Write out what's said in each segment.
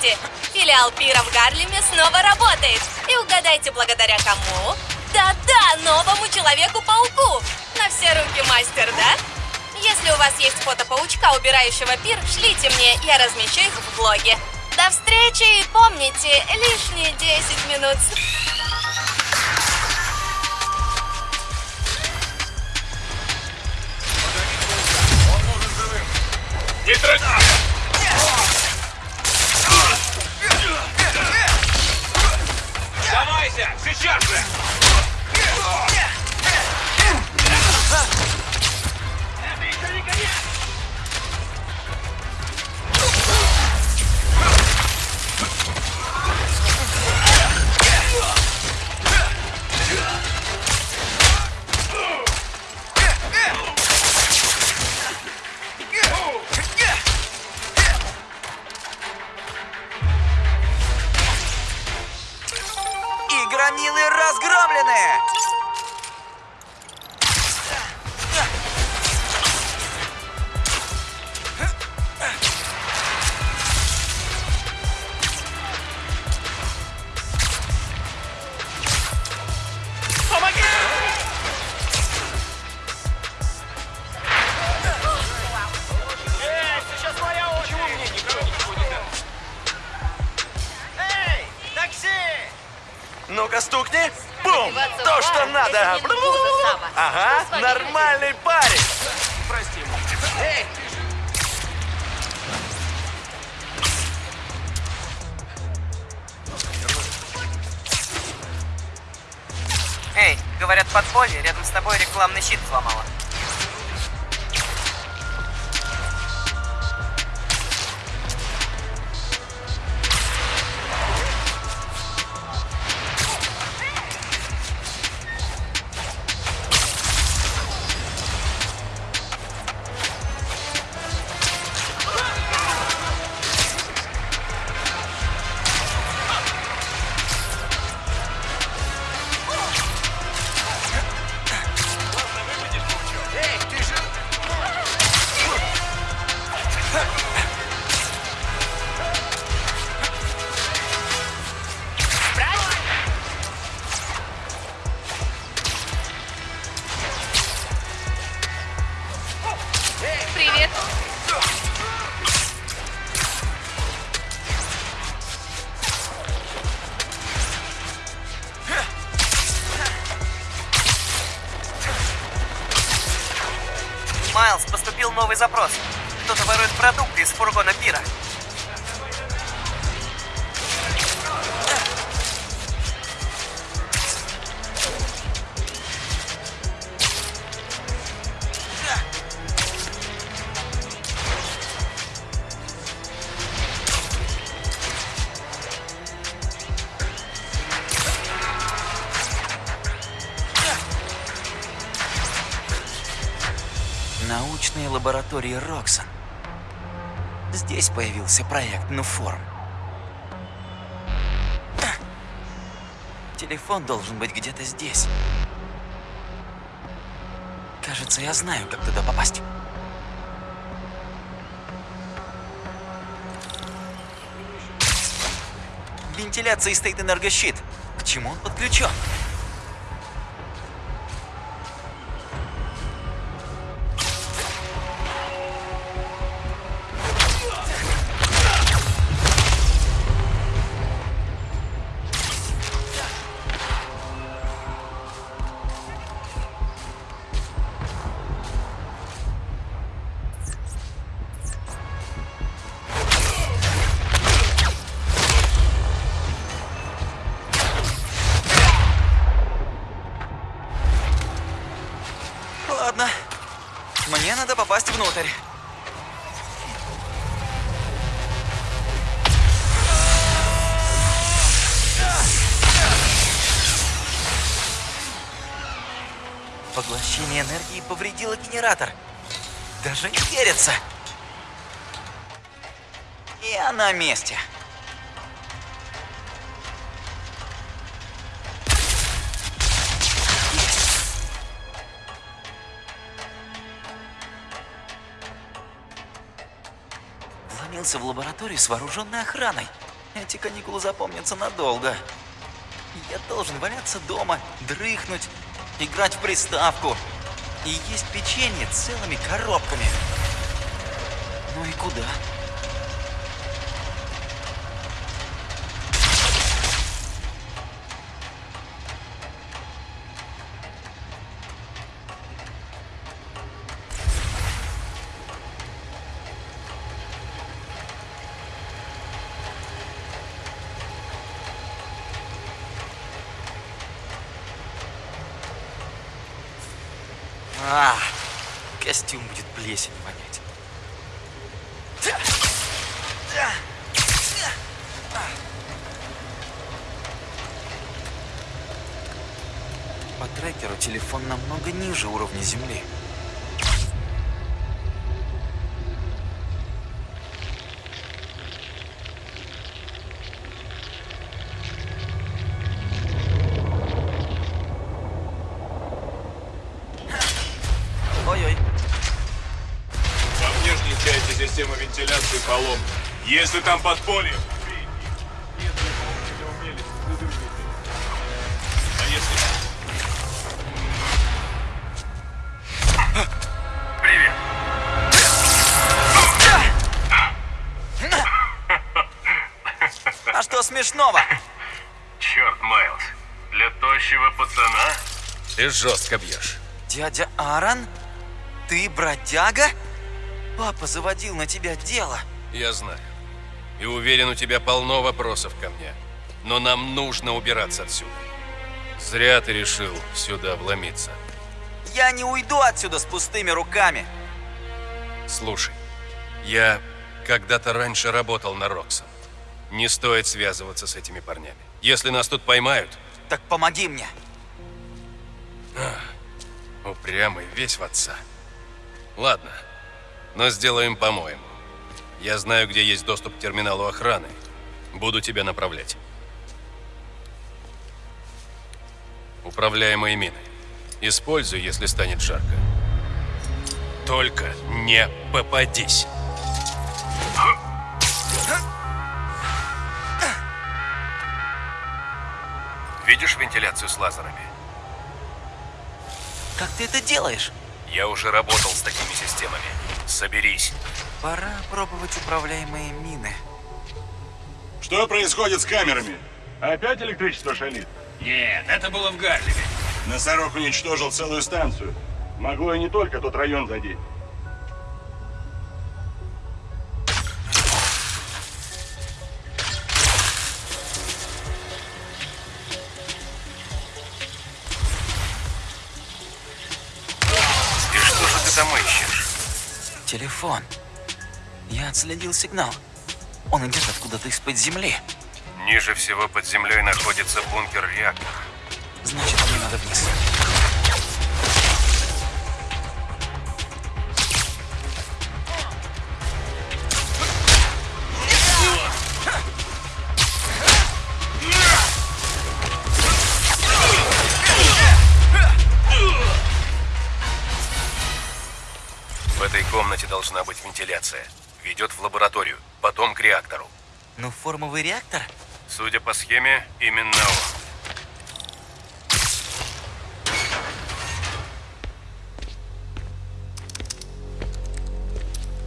Новости! Филиал Пира в Гарлеме снова работает. И угадайте, благодаря кому? Да-да, новому Человеку-пауку! На все руки мастер, да? Если у вас есть фото паучка, убирающего пир, шлите мне, я размещу их в блоге. До встречи и помните, лишние 10 минут... Не трать! Давайся! Сейчас же! Ну-ка стукни. Бум! То, что надо. Ага, нормальный парень. Прости. Эй, Эй, говорят, подполье рядом с тобой рекламный щит сломало. Лаборатории Роксон. Здесь появился проект Нуформ. Телефон должен быть где-то здесь. Кажется, я знаю, как туда попасть. Вентиляции стоит энергощит. К чему он подключен? Генератор. Даже не верится. Я на месте. Вломился в лабораторию с вооруженной охраной. Эти каникулы запомнятся надолго. Я должен валяться дома, дрыхнуть, играть в приставку и есть печенье целыми коробками. Ну и куда? Если там подполье. А. А что смешного? Черт, Майлз. Для тощего пацана? Ты жестко бьешь. Дядя Аарон? Ты бродяга? Папа заводил на тебя дело. Я знаю. И уверен, у тебя полно вопросов ко мне. Но нам нужно убираться отсюда. Зря ты решил сюда вломиться. Я не уйду отсюда с пустыми руками. Слушай, я когда-то раньше работал на Роксон. Не стоит связываться с этими парнями. Если нас тут поймают, Так помоги мне. упрямый весь в отца. Ладно, но сделаем по-моему. Я знаю, где есть доступ к терминалу охраны. Буду тебя направлять. Управляемые мины. Используй, если станет жарко. Только не попадись. Видишь вентиляцию с лазерами? Как ты это делаешь? Я уже работал с такими системами. Соберись. Пора пробовать управляемые мины. Что происходит с камерами? Опять электричество шалит? Нет, это было в Гарлеме. Носорог уничтожил целую станцию. Могло и не только тот район задеть. Телефон. Я отследил сигнал. Он идет откуда-то из-под земли. Ниже всего под землей находится бункер реактора. Значит, мне надо вниз. Этой комнате должна быть вентиляция. Ведет в лабораторию, потом к реактору. Ну, формовый реактор? Судя по схеме, именно он.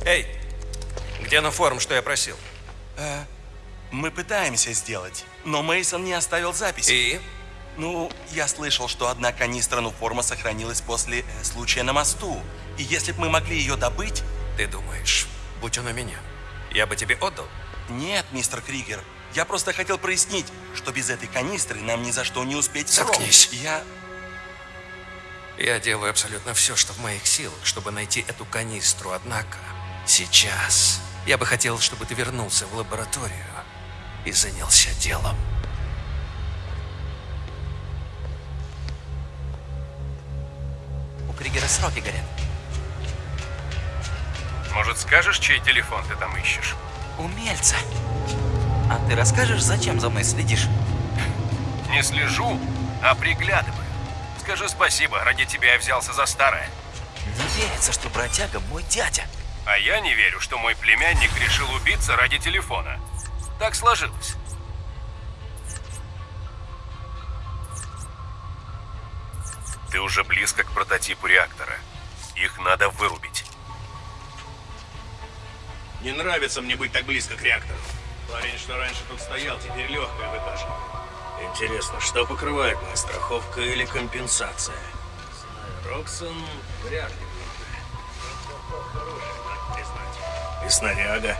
Эй, где на форум, что я просил? Мы пытаемся сделать, но Мейсон не оставил записи. И? Ну, я слышал, что одна канистра нуформа сохранилась после э, случая на мосту. И если бы мы могли ее добыть... Ты думаешь, будь он у меня, я бы тебе отдал? Нет, мистер Кригер, я просто хотел прояснить, что без этой канистры нам ни за что не успеть в срок. Заткнись. Я... Я делаю абсолютно все, что в моих силах, чтобы найти эту канистру, однако сейчас я бы хотел, чтобы ты вернулся в лабораторию и занялся делом. У Кригера сроки горят. Может, скажешь, чей телефон ты там ищешь? Умельца. А ты расскажешь, зачем за мной следишь? Не слежу, а приглядываю. Скажи спасибо, ради тебя я взялся за старое. Не верится, что бродяга мой дядя. А я не верю, что мой племянник решил убиться ради телефона. Так сложилось. Ты уже близко к прототипу реактора. Их надо вырубить. Не нравится мне быть так близко к реактору. Парень, что раньше тут стоял, теперь легкое выкашивает. Интересно, что покрывает моя страховка или компенсация? Роксон вряд ли. И снаряга.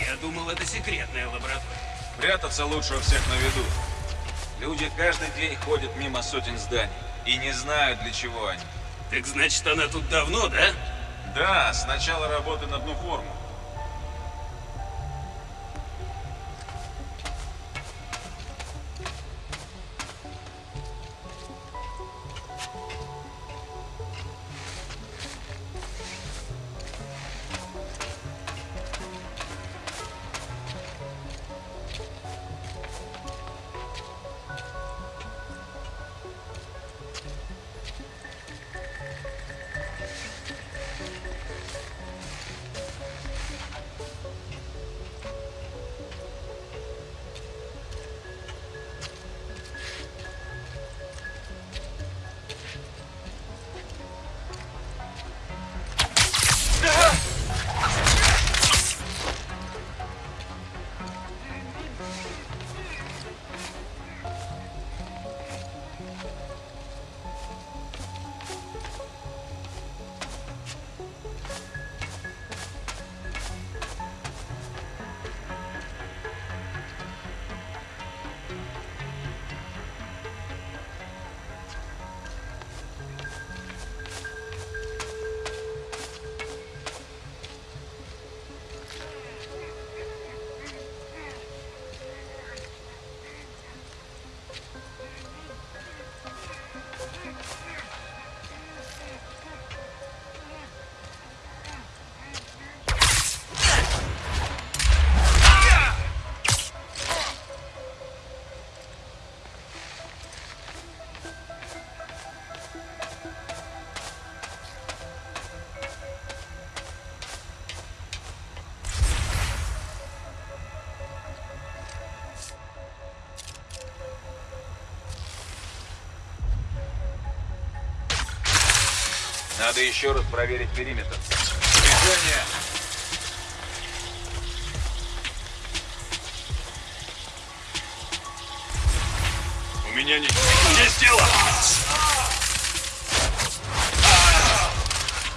Я думал, это секретная лаборатория. Прятаться лучше у всех на виду. Люди каждый день ходят мимо сотен зданий и не знают, для чего они. Так значит, она тут давно, да? Да, с начала работы на одну форму. Надо еще раз проверить периметр. Движение! У меня не... Есть дело!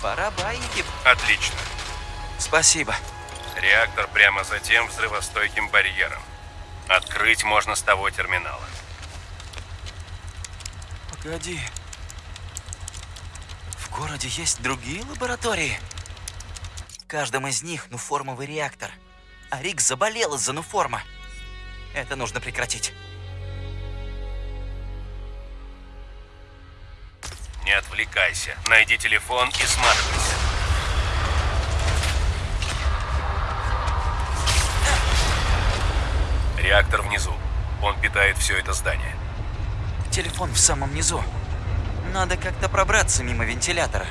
Пора байки. Отлично. Спасибо. Реактор прямо за тем взрывостойким барьером. Открыть можно с того терминала. Погоди. Городе есть другие лаборатории? В каждом из них нуформовый реактор. А Рик заболел из-за нуформа. Это нужно прекратить. Не отвлекайся. Найди телефон и сматывайся. Реактор внизу. Он питает все это здание. Телефон в самом низу. Надо как-то пробраться мимо вентилятора.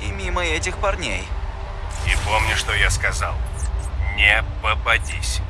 И мимо этих парней. И помни, что я сказал. Не попадись.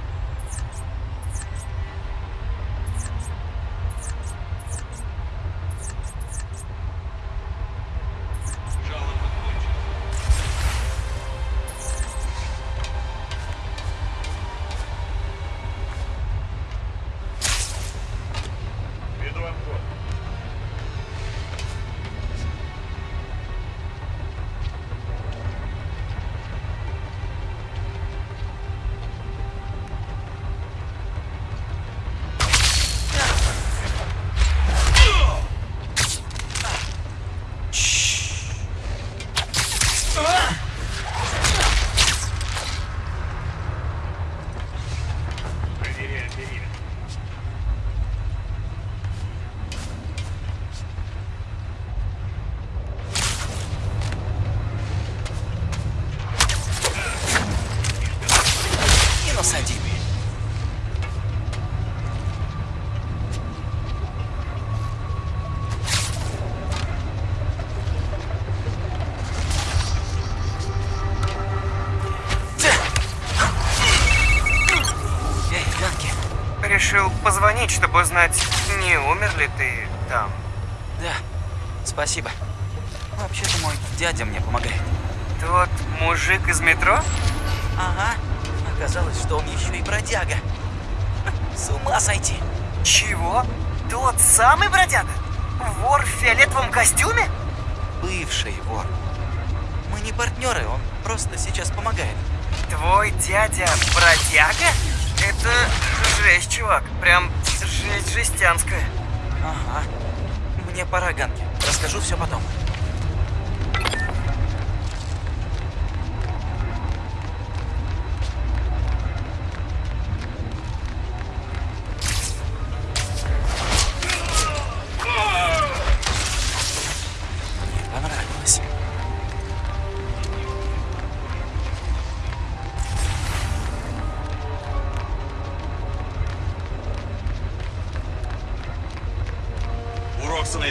Позвонить, чтобы узнать, не умер ли ты там. Да, спасибо. Вообще-то мой дядя мне помогает. Тот мужик из метро? Ага. Оказалось, что он еще и бродяга. С ума сойти. Чего? Тот самый бродяга? Вор в фиолетовом костюме? Бывший вор. Мы не партнеры, он просто сейчас помогает. Твой дядя бродяга? Это жесть, чувак. Прям жесть жестянская. Ага. Мне пора, Ганки. Расскажу все потом.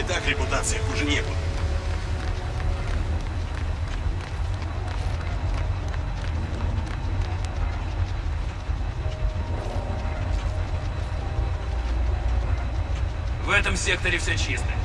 Так репутация хуже некуда. В этом секторе все чисто.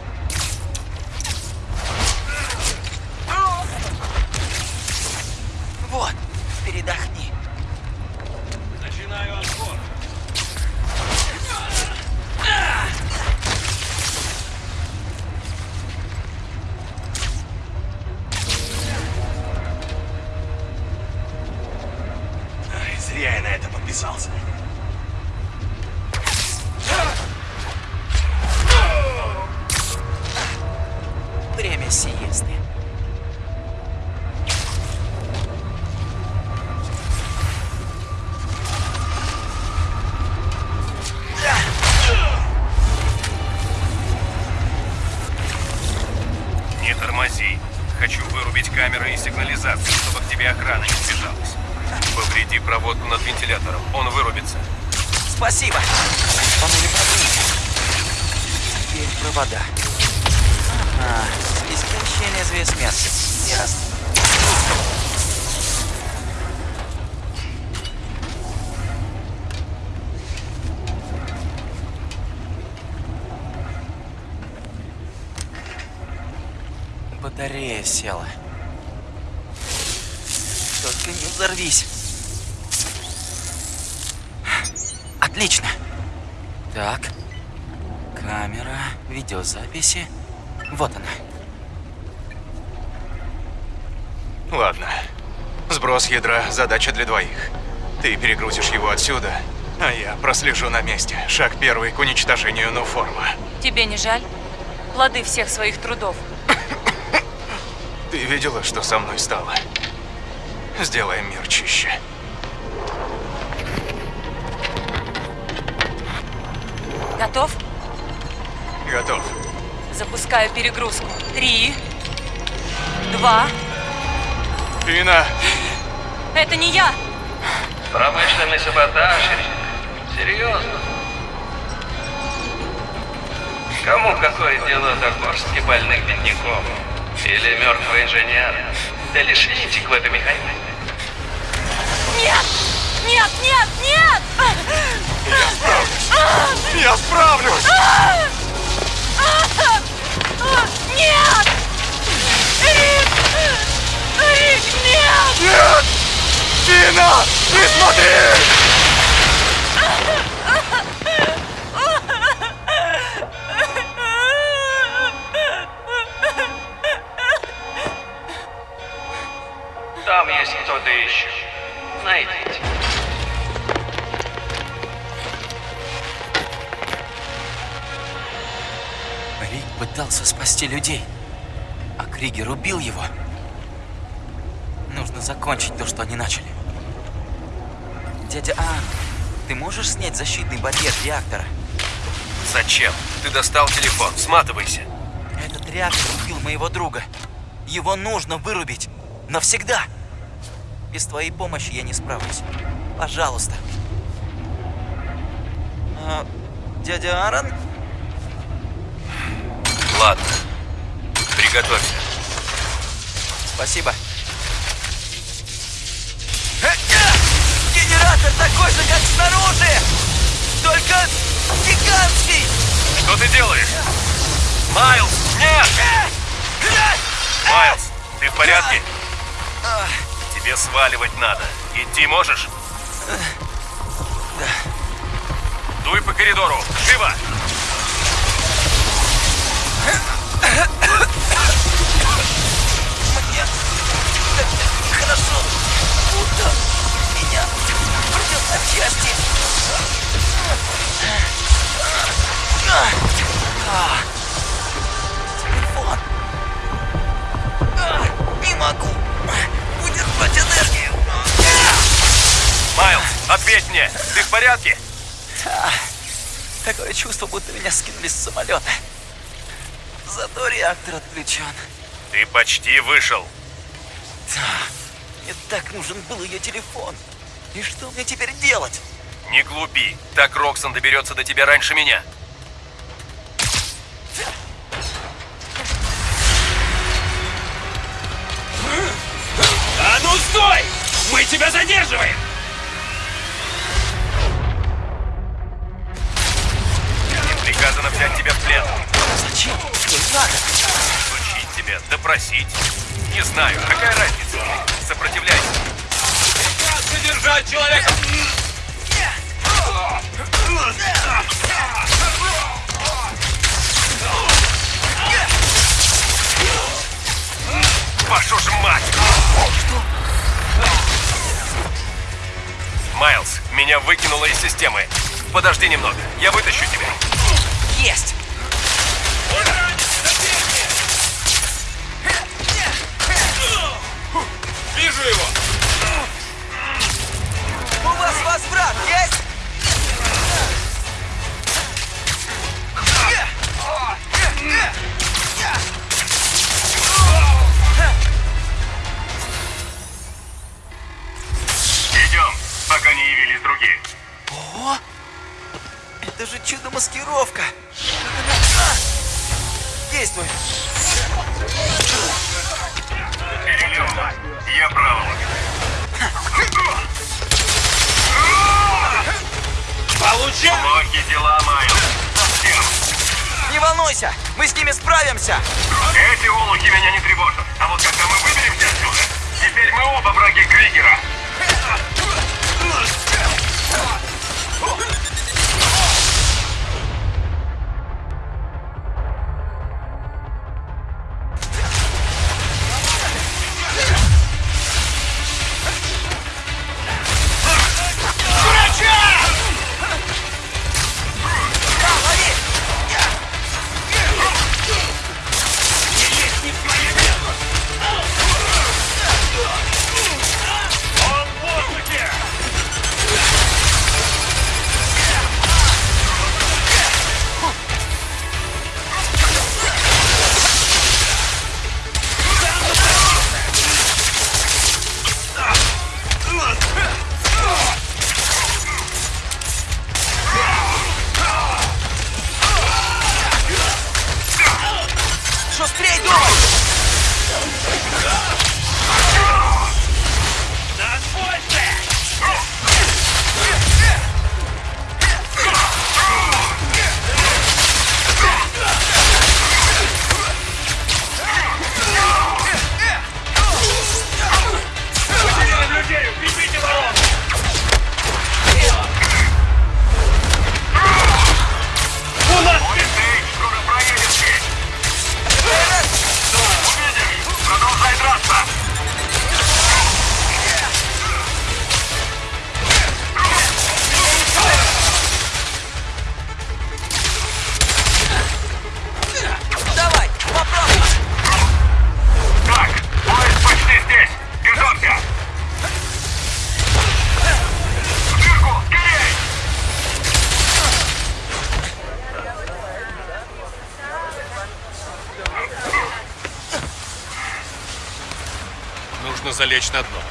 Батарея села. Только не взорвись. Отлично. Так. Камера, видеозаписи. Вот она. Ладно. Сброс ядра – задача для двоих. Ты перегрузишь его отсюда, а я прослежу на месте. Шаг первый к уничтожению Нуформа. Тебе не жаль? Плоды всех своих трудов. Ты видела, что со мной стало? Сделаем мир чище. Готов? Готов. Запускаю перегрузку. Три. Два. Пина! Это не я! Промышленный саботаж? Серьезно? Кому какое дело до горстки больных бедняков? Или мертвого инженера? Да лишь винтик в этой механике. Нет! Нет, нет, нет! Я справлюсь! Нет! Рик! Рик, нет! Нет! Пина! Не смотри! Кто-то еще. Найдите. Рик пытался спасти людей, а Кригер убил его. Нужно закончить то, что они начали. Дядя А, ты можешь снять защитный барьер реактора? Зачем? Ты достал телефон. Сматывайся. Этот реактор убил моего друга. Его нужно вырубить. Навсегда. Без твоей помощи я не справлюсь. Пожалуйста. А, дядя Аарон? Ладно. Приготовься. Спасибо. Генератор такой же, как снаружи! Только Гигантский! Что ты делаешь? Майлз, нет! Майлз, ты в порядке? Тебе сваливать надо. Идти можешь? Дуй по коридору. Живо! Мне хорошо, будто меня рвет на части. Телефон. Удержать энергию. Майлз, ответь мне. Ты в порядке? А, Такое чувство, будто меня скинули с самолета. Зато реактор отключен. Ты почти вышел. Мне так нужен был ее телефон. И что мне теперь делать? Не глупи. Так Роксон доберется до тебя раньше меня. А ну стой! Мы тебя задерживаем! Им приказано взять тебя в плен. Зачем? Что надо? Учить тебя, допросить. Не знаю, какая разница? Сопротивляйся. Задержать человека! Вашу ж мать! Майлз, меня выкинуло из системы. Подожди немного, я вытащу тебя. Есть! 자 Нужно залечь на дно.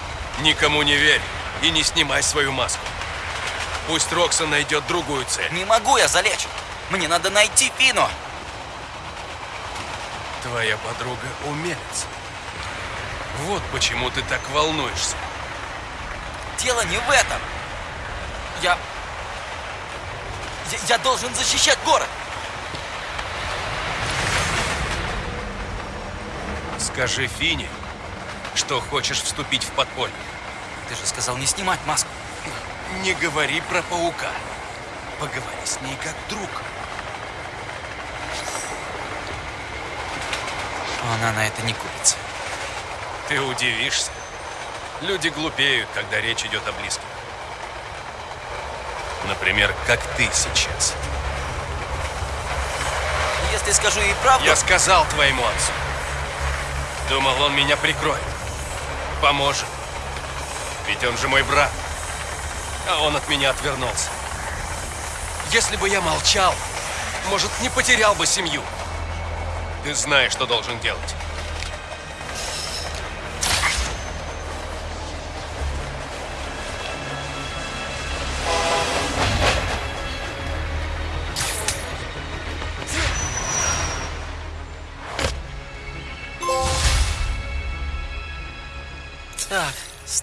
Никому не верь и не снимай свою маску. Пусть Роксон найдет другую цель. Не могу я залечь! Мне надо найти Фину! Твоя подруга умелец. Вот почему ты так волнуешься. Дело не в этом. Я... Я, я должен защищать город! Скажи Фине, что хочешь вступить в подполье. Ты же сказал не снимать маску. Не говори про паука. Поговори с ней как друг. Она на это не купится. Ты удивишься. Люди глупеют, когда речь идет о близких. Например, как ты сейчас. Если скажу ей правду... Я сказал твоему отцу. Думал, он меня прикроет. Поможет. Ведь он же мой брат. А он от меня отвернулся. Если бы я молчал, может, не потерял бы семью. Ты знаешь, что должен делать.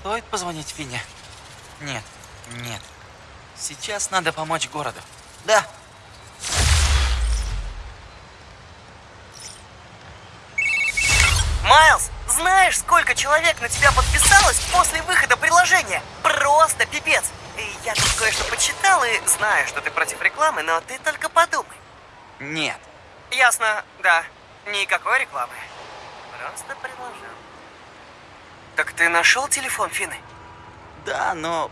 Стоит позвонить Фине? Нет, нет. Сейчас надо помочь городу. Да. Майлз, знаешь, сколько человек на тебя подписалось после выхода приложения? Просто пипец. Я тут кое-что почитал и знаю, что ты против рекламы, но ты только подумай. Нет. Ясно, да. Никакой рекламы. Просто приложил. Так ты нашел телефон Фины? Да, но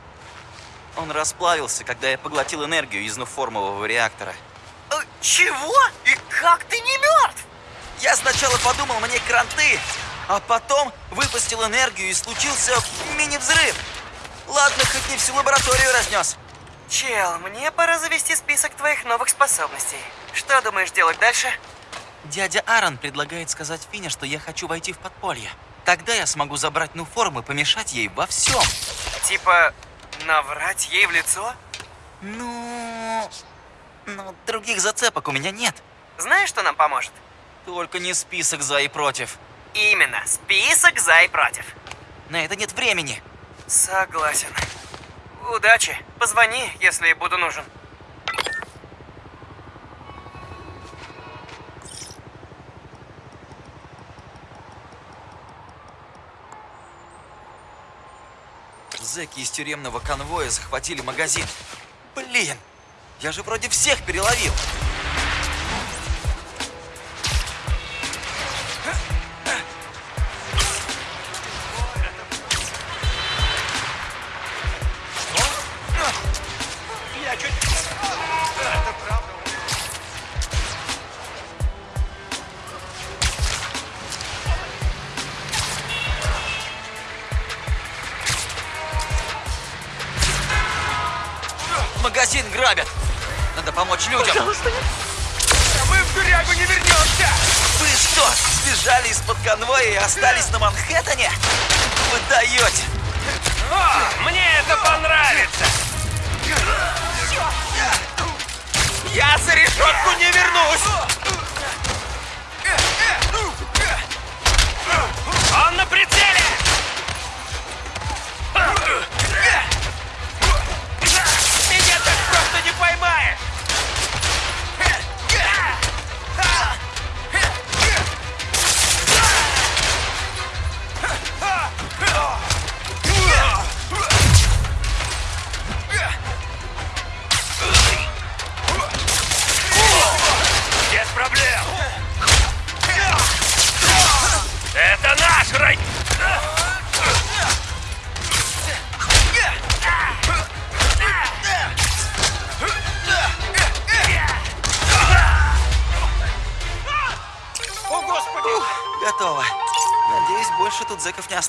он расплавился, когда я поглотил энергию из нуформового реактора. Э, Чего? И как ты не мертв? Я сначала подумал, мне кранты, а потом выпустил энергию и случился мини-взрыв. Ладно, хоть не всю лабораторию разнес. Чел, мне пора завести список твоих новых способностей. Что думаешь делать дальше? Дядя Аарон предлагает сказать Фине, что я хочу войти в подполье. Тогда я смогу забрать Нуформ и помешать ей во всем. Типа, наврать ей в лицо? Ну... Ну, других зацепок у меня нет. Знаешь, что нам поможет? Только не список за и против. Именно, список за и против. На это нет времени. Согласен. Удачи. Позвони, если буду нужен. Зэки из тюремного конвоя захватили магазин. Блин, я же вроде всех переловил. Магазин грабят. Надо помочь людям. Пожалуйста, Мы в тюрягу не вернемся! Вы что, сбежали из-под конвоя и остались на Манхэттене? Вы даете. О, мне это понравится! Я за решетку не вернусь!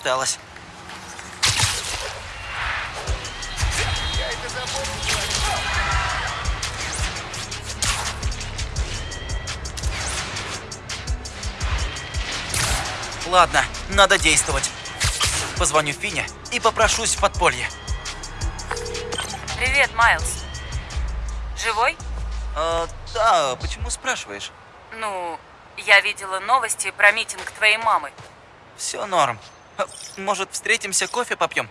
Осталось. Ладно, надо действовать. Позвоню Фине и попрошусь в подполье. Привет, Майлз. Живой? А, да, почему спрашиваешь? Ну, я видела новости про митинг твоей мамы. Все норм. Может, встретимся, кофе попьем?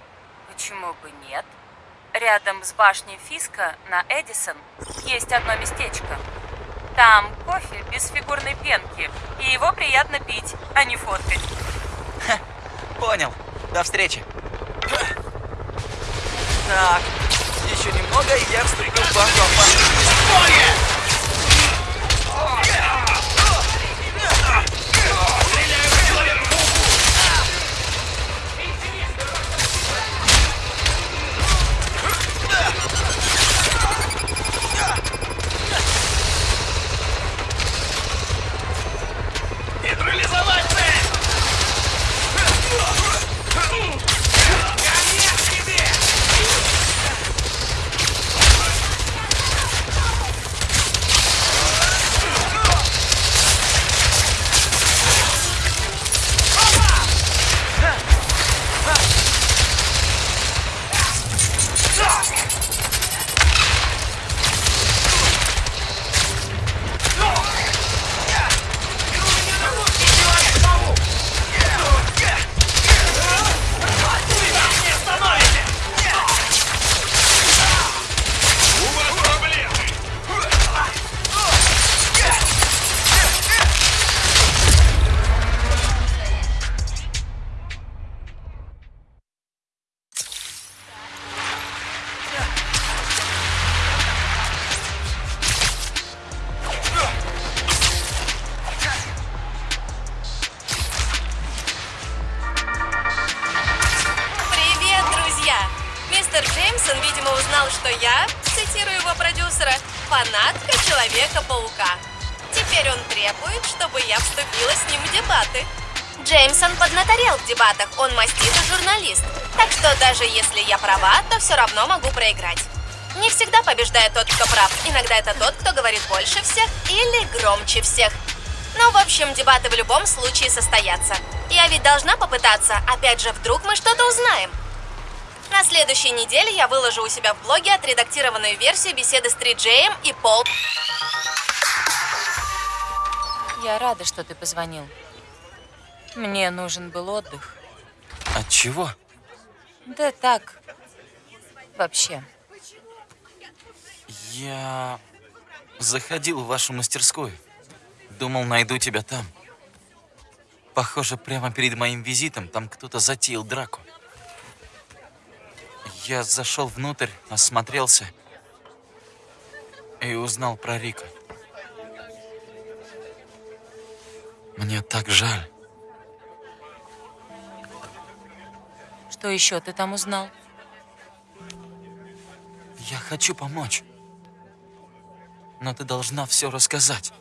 Почему бы нет? рядом с башней Фиска на Эдисон есть одно местечко. Там кофе без фигурной пенки, и его приятно пить, а не фоткать. Понял. До встречи. Так, еще немного, и я вступлю в вашу цитирую его продюсера, фанатка Человека-паука. Теперь он требует, чтобы я вступила с ним в дебаты. Джеймсон поднаторел в дебатах, он маститый журналист. Так что даже если я права, то все равно могу проиграть. Не всегда побеждает тот, кто прав. Иногда это тот, кто говорит больше всех или громче всех. Ну, в общем, дебаты в любом случае состоятся. Я ведь должна попытаться, опять же, вдруг мы что-то узнаем. На следующей неделе я выложу у себя в блоге отредактированную версию беседы с Триджеем и Пол. Я рада, что ты позвонил. Мне нужен был отдых. От чего? Да так. Вообще. Я заходил в вашу мастерскую. Думал, найду тебя там. Похоже, прямо перед моим визитом там кто-то затеял драку. Я зашел внутрь, осмотрелся и узнал про Рика. Мне так жаль. Что еще ты там узнал? Я хочу помочь. Но ты должна все рассказать.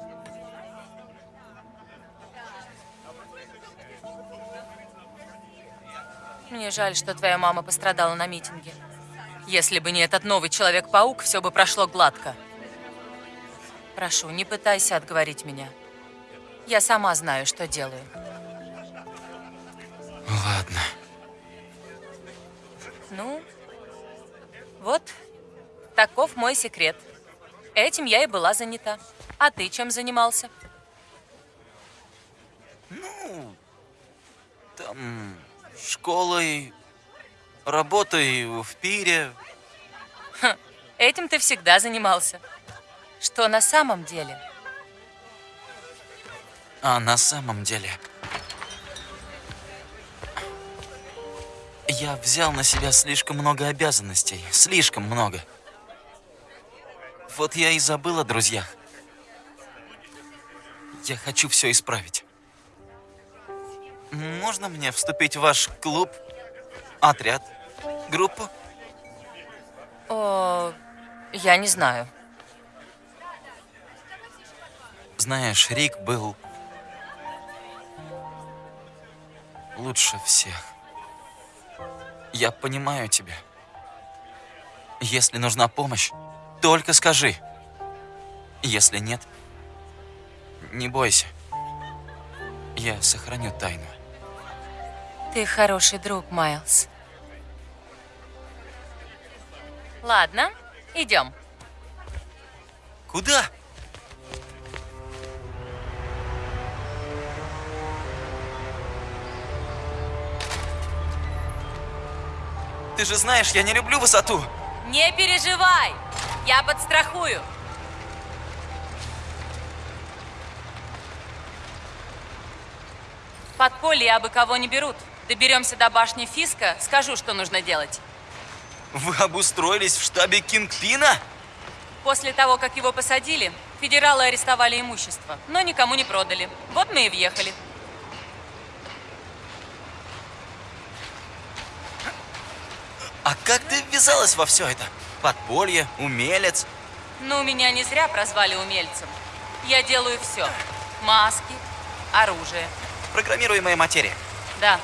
Мне жаль, что твоя мама пострадала на митинге. Если бы не этот новый Человек-паук, все бы прошло гладко. Прошу, не пытайся отговорить меня. Я сама знаю, что делаю. Ладно. Ну, вот, таков мой секрет. Этим я и была занята. А ты чем занимался? Ну, там школой, работой в пире. Ха, этим ты всегда занимался. Что на самом деле? А на самом деле... Я взял на себя слишком много обязанностей. Слишком много. Вот я и забыл о друзьях. Я хочу все исправить. Можно мне вступить в ваш клуб, отряд, группу? О, я не знаю. Знаешь, Рик был лучше всех. Я понимаю тебя. Если нужна помощь, только скажи. Если нет, не бойся. Я сохраню тайну. Ты хороший друг, Майлз. Ладно, идем. Куда? Ты же знаешь, я не люблю высоту. Не переживай! Я подстрахую. Подполье абы кого не берут. Доберемся до башни Фиска, скажу, что нужно делать. Вы обустроились в штабе Кингпина? После того, как его посадили, федералы арестовали имущество, но никому не продали. Вот мы и въехали. А как ты ввязалась во все это? Подполье, умелец. Ну, меня не зря прозвали умельцем. Я делаю все. Маски, оружие. Программируемая материя. Да.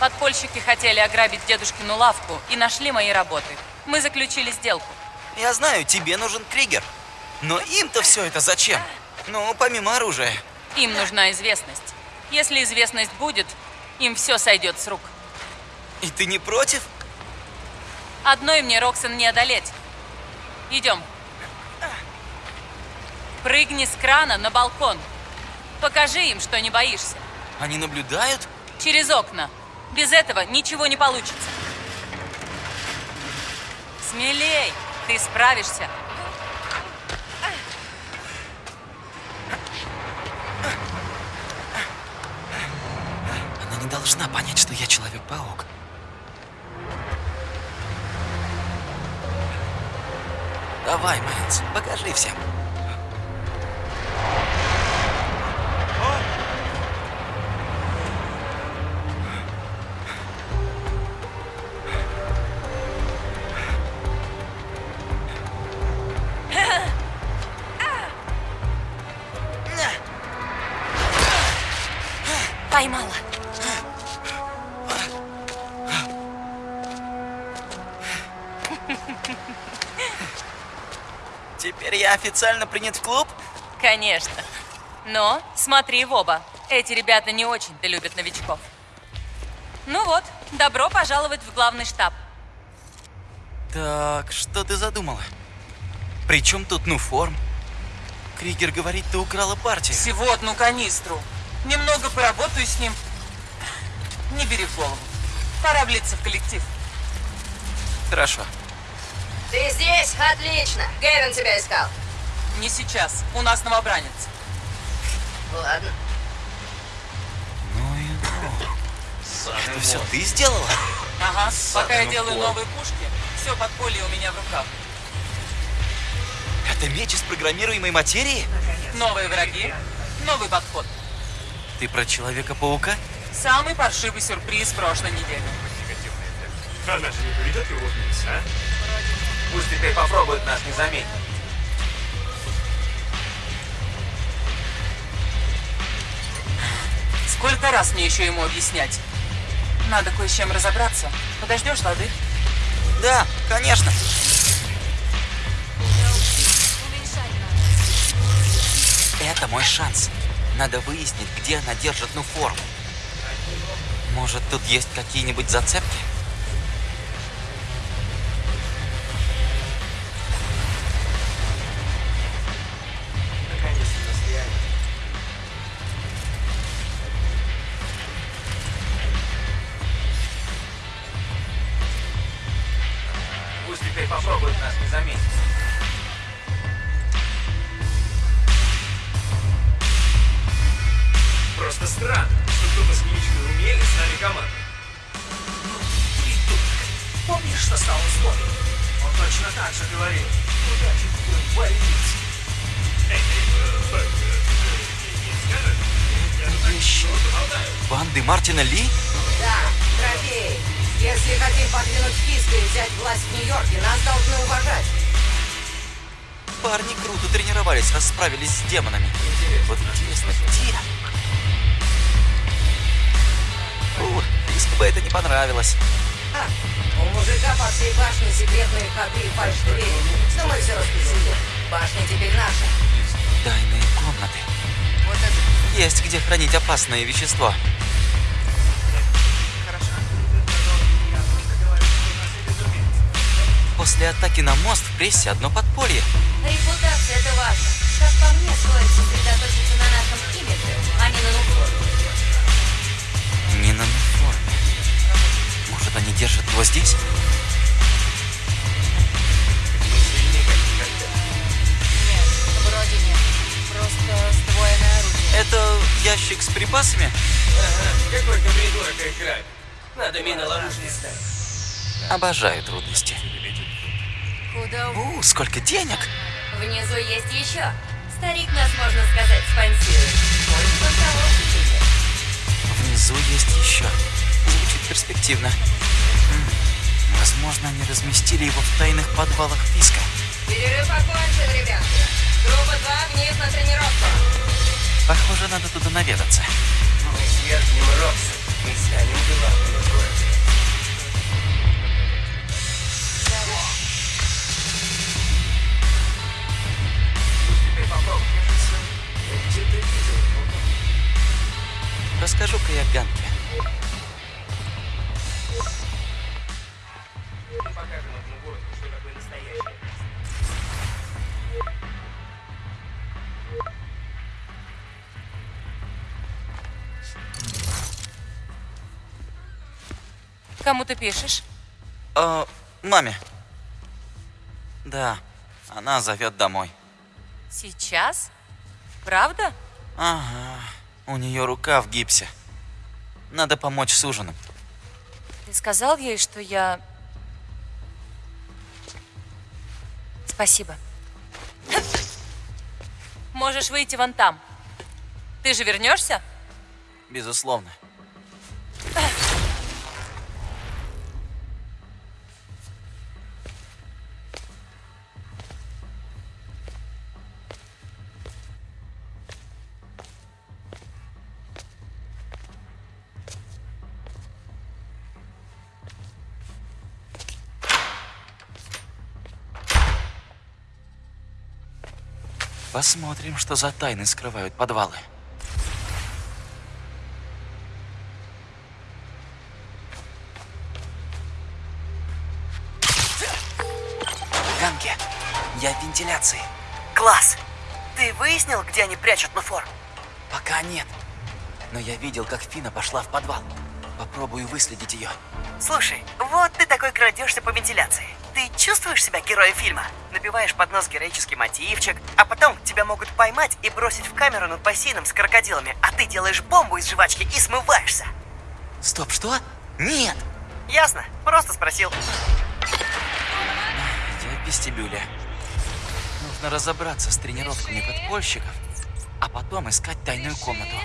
Подпольщики хотели ограбить дедушкину лавку и нашли мои работы. Мы заключили сделку. Я знаю, тебе нужен Кригер. Но им-то все это зачем? Ну, помимо оружия. Им нужна известность. Если известность будет, им все сойдет с рук. И ты не против? Одной мне Роксон не одолеть. Идем. Прыгни с крана на балкон. Покажи им, что не боишься. Они наблюдают? Через окна. Без этого ничего не получится. Смелей, ты справишься. Она не должна понять, что я Человек-паук. Давай, Мэнс, покажи всем. Официально принят в клуб? Конечно. Но смотри в оба. Эти ребята не очень-то любят новичков. Ну вот, добро пожаловать в главный штаб. Так, что ты задумала? Причем тут ну форм? Кригер говорит, ты украла партию. Всего одну канистру. Немного поработаю с ним. Не бери в голову. Пора влиться в коллектив. Хорошо. Ты здесь? Отлично. Гэвин тебя искал. Не сейчас. У нас новобранец. Ладно. Ну и ну. Это все ты сделала? Ага. Пока я делаю форм. новые пушки, все подполье у меня в руках. Это меч из программируемой материи? Новые враги, новый подход. Ты про Человека-паука? Самый паршивый сюрприз прошлой недели. Она же не поведет его вниз, а? Пусть теперь попробует нас не заметить. Сколько раз мне еще ему объяснять? Надо кое с чем разобраться. Подождешь, лады? Да, конечно. Это мой шанс. Надо выяснить, где она держит ну форму. Может, тут есть какие-нибудь зацепки? Что стало с Бобби? Он точно так же говорил. Удачи тебе в больнице. Вещи. Банды Мартина Ли? Да, трофей. Если хотим подвинуть Фиска и взять власть в Нью-Йорке, нас должны уважать. Парни круто тренировались, расправились с демонами. Вот интересно, где? Фу, Фиску бы это не понравилось. Ха, у мужика по всей башне секретные ходы и фальш-двери. Что мы все распределим? Башня теперь наша. Тайные комнаты. Вот это... Есть где хранить опасное вещество. После атаки на мост в прессе одно подполье. Репутация это важно. Как по мне, стоит сосредоточиться на нашем имидже, Может, они держат его здесь? Это ящик с припасами? Ага, какой-то придурок их. Надо мина-ловушки ставить. Обожаю трудности. Куда? У, сколько денег! Внизу есть еще. Старик нас, можно сказать, спонсирует. Внизу есть еще перспективно. Возможно, они разместили его в тайных подвалах Фиска. Перерыв окончен, ребятки. Группа 2 вниз на тренировку. Похоже, надо туда наведаться. Мы свергнем Рокса и станем главными Кому ты пишешь? Э, маме. Да, она зовет домой. Сейчас? Правда? Ага, у нее рука в гипсе. Надо помочь с ужином. Ты сказал ей, что я... Спасибо. Можешь выйти вон там. Ты же вернешься? Безусловно. Посмотрим, что за тайны скрывают подвалы. Ганки, я в вентиляции. Класс! Ты выяснил, где они прячут Нуфор? Пока нет. Но я видел, как Фина пошла в подвал. Попробую выследить ее. Слушай, вот ты такой крадешься по вентиляции. Ты чувствуешь себя героем фильма? Набиваешь под нос героический мотивчик, а потом тебя могут поймать и бросить в камеру над бассейном с крокодилами, а ты делаешь бомбу из жвачки и смываешься. Стоп, что? Нет! Ясно? Просто спросил. Я в вестибюле. Нужно разобраться с тренировками подпольщиков, а потом искать тайную комнату.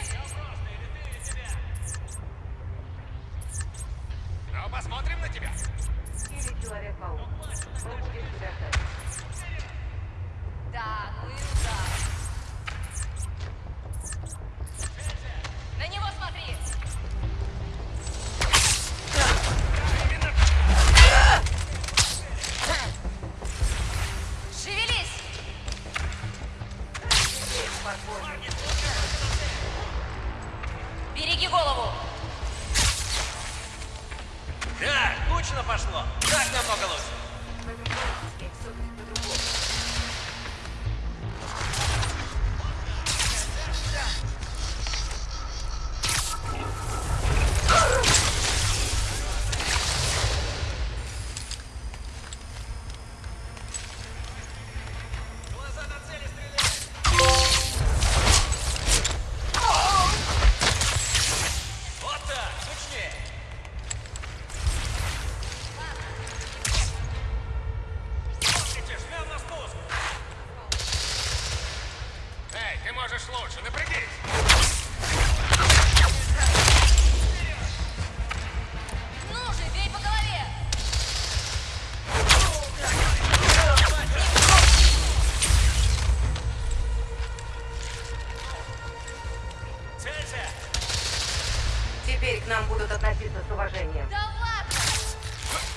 Относиться с уважением. Да ладно!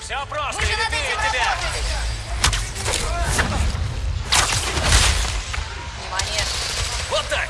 Все просто, Мы же над этим тебя. Внимание! Вот так.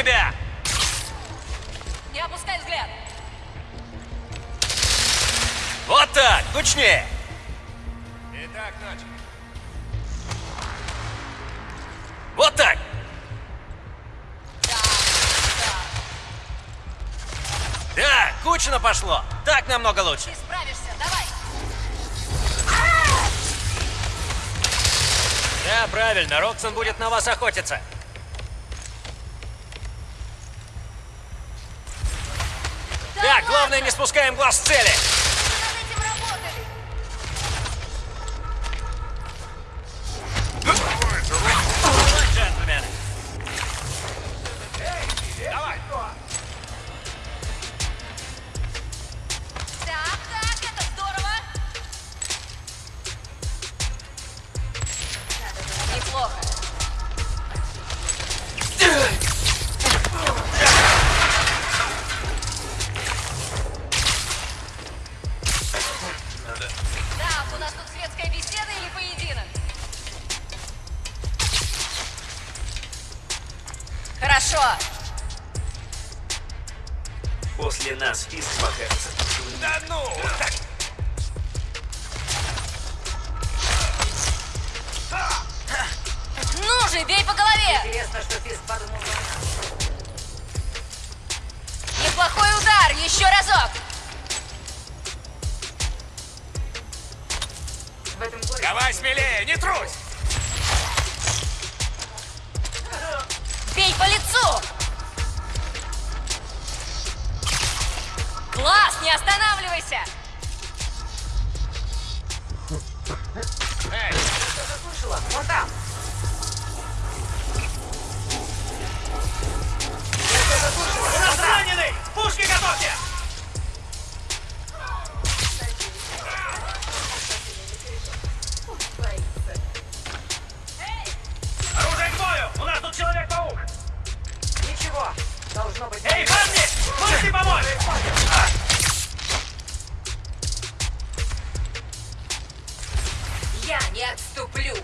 тебя! Не опускай взгляд! Вот так! Точнее! Итак, начали. Вот так! Да, да. да, кучно пошло. Так намного лучше. Ты справишься, давай. Да, правильно, Роксон будет на вас охотиться. на цели! Я не отступлю.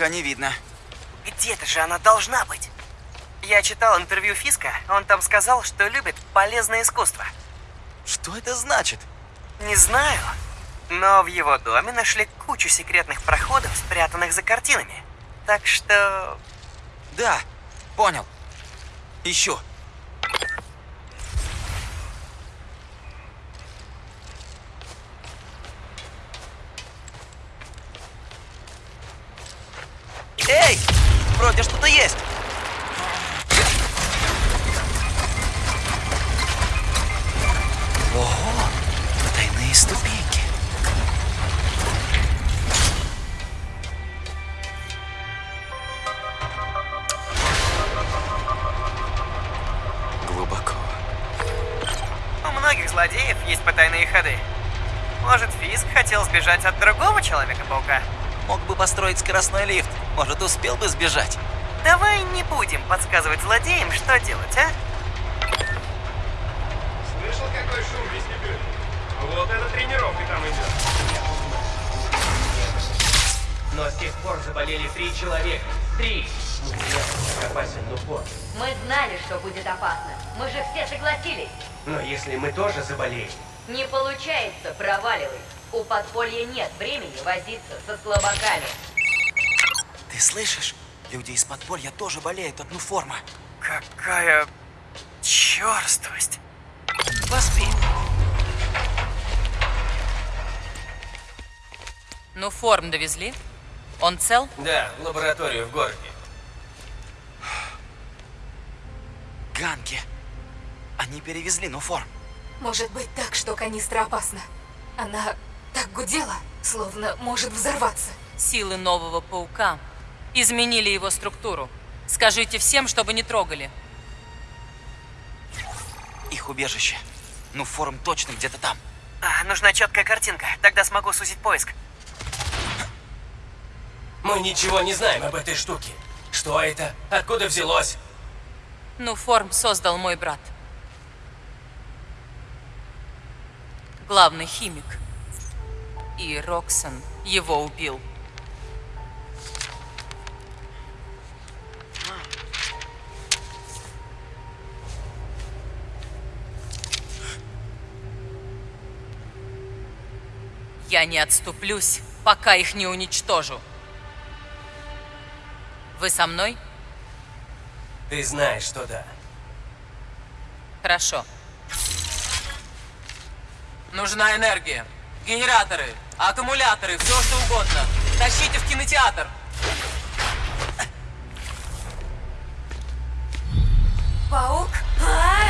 Пока не видно. Где-то же она должна быть. Я читал интервью Фиска, он там сказал, что любит полезное искусство. Что это значит? Не знаю, но в его доме нашли кучу секретных проходов, спрятанных за картинами. Так что... Да, понял. Ищу. Фиск хотел сбежать от другого Человека-паука? Мог бы построить скоростной лифт. Может, успел бы сбежать. Давай не будем подсказывать злодеям, что делать, а? Слышал, какой шум в вестибюле? Вот эта тренировка там идет. Но с тех пор заболели три человека. Три! Ну, как опасен Нуфор. Мы знали, что будет опасно. Мы же все согласились. Но если мы тоже заболеем, Не получается, проваливай. У подполья нет времени возиться со слабаками. Ты слышишь? Люди из подполья тоже болеют от нуформа. Какая черствость. Поспи. Ну, форм довезли? Он цел? да, в лабораторию в городе. Ганки. Они перевезли нуформ. Может быть так, что канистра опасна. Она так гудела, словно может взорваться. Силы нового паука изменили его структуру. Скажите всем, чтобы не трогали. Их убежище. Нуформ точно где-то там. А, нужна четкая картинка, тогда смогу сузить поиск. Мы ничего не знаем об этой штуке. Что это? Откуда взялось? Ну, форм создал мой брат. Главный химик. И Роксон его убил. Я не отступлюсь, пока их не уничтожу. Вы со мной? Ты знаешь, что да. Хорошо. Нужна энергия. Генераторы, аккумуляторы, все что угодно. Тащите в кинотеатр. Паук? А?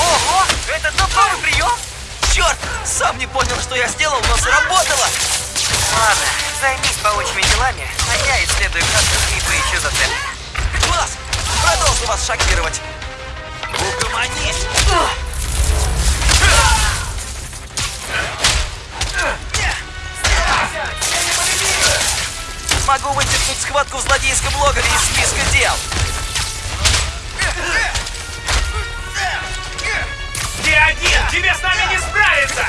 Ого! Это тот новый прием? Черт! Сам не понял, что я сделал, но сработало! Займись паучьими делами, а я исследую картинки и поищу зацепки. Класс! Продолжу вас шокировать! Угомонись! Могу вычеркнуть схватку в злодейском логове из списка дел! Ты один! Тебе с нами не справиться!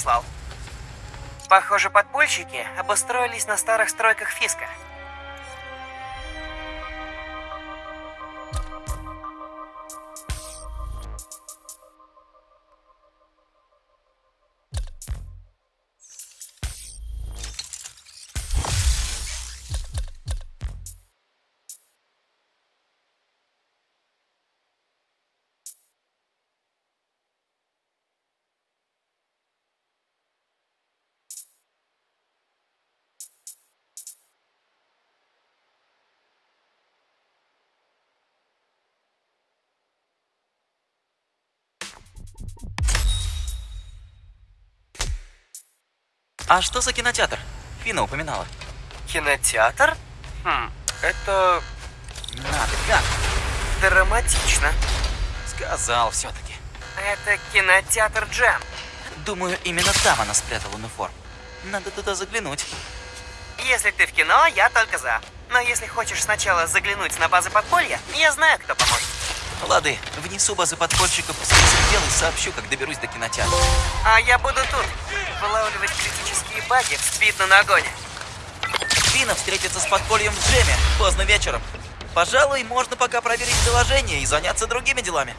Прислал. Похоже, подпольщики обустроились на старых стройках Фиска. А что за кинотеатр? Фина упоминала. Кинотеатр? Хм, это... Надо, как? Драматично. Сказал все-таки. Это кинотеатр Джем. Думаю, именно там она спрятала униформу. Надо туда заглянуть. Если ты в кино, я только за. Но если хочешь сначала заглянуть на базы подполья, я знаю, кто поможет. Лады, внесу базы подпольщиков в список дел и сообщу, как доберусь до кинотеатра. А я буду тут, вылавливать критические баги в спид на нагоне. Фина встретится с подпольем в джеме поздно вечером. Пожалуй, можно пока проверить приложение и заняться другими делами.